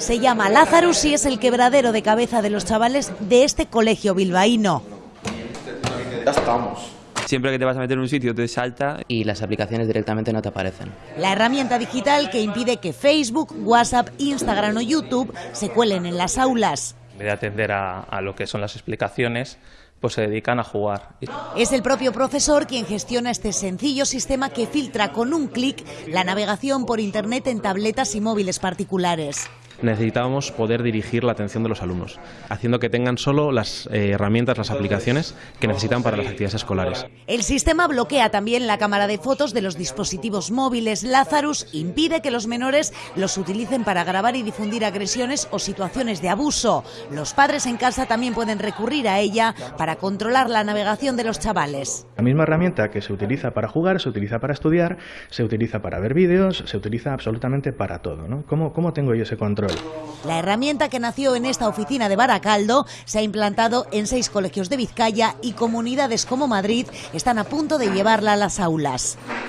Se llama Lazarus y es el quebradero de cabeza de los chavales de este colegio bilbaíno. Ya estamos. Siempre que te vas a meter en un sitio te salta. y las aplicaciones directamente no te aparecen. La herramienta digital que impide que Facebook, WhatsApp, Instagram o YouTube se cuelen en las aulas. En vez de atender a, a lo que son las explicaciones, pues se dedican a jugar. Es el propio profesor quien gestiona este sencillo sistema que filtra con un clic la navegación por Internet en tabletas y móviles particulares. Necesitábamos poder dirigir la atención de los alumnos, haciendo que tengan solo las eh, herramientas, las aplicaciones que necesitan para las actividades escolares. El sistema bloquea también la cámara de fotos de los dispositivos móviles. Lazarus impide que los menores los utilicen para grabar y difundir agresiones o situaciones de abuso. Los padres en casa también pueden recurrir a ella para controlar la navegación de los chavales. La misma herramienta que se utiliza para jugar, se utiliza para estudiar, se utiliza para ver vídeos, se utiliza absolutamente para todo. ¿no? ¿Cómo, ¿Cómo tengo yo ese control? La herramienta que nació en esta oficina de Baracaldo se ha implantado en seis colegios de Vizcaya y comunidades como Madrid están a punto de llevarla a las aulas.